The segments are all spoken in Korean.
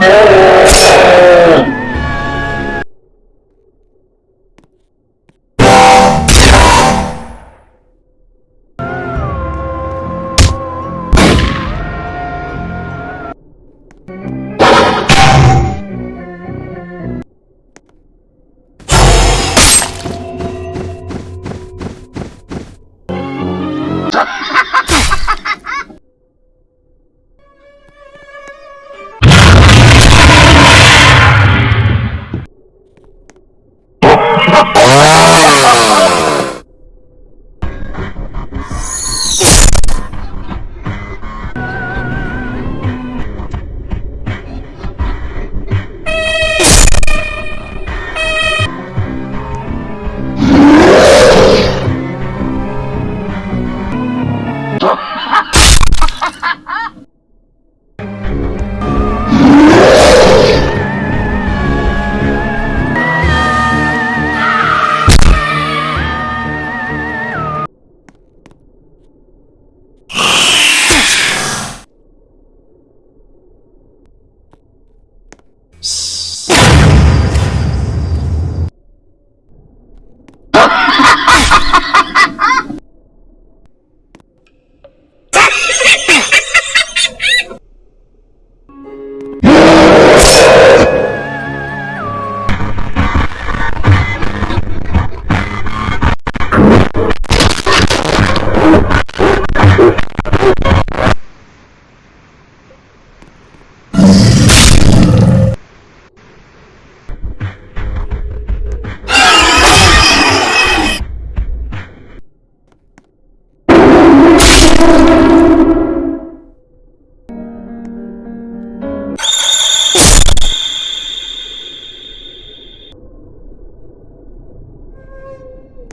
Yeah.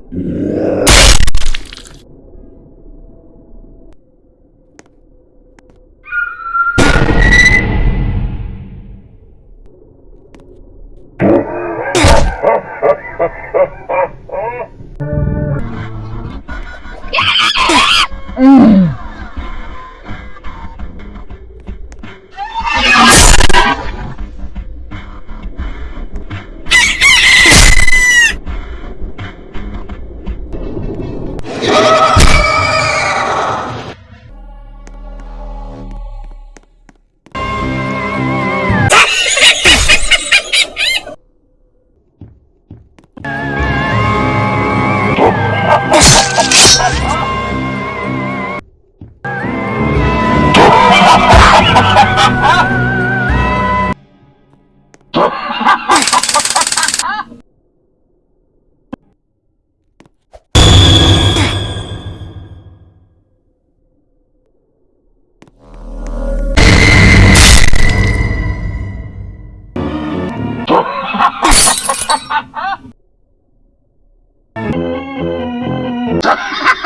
Yeah. Ha ha!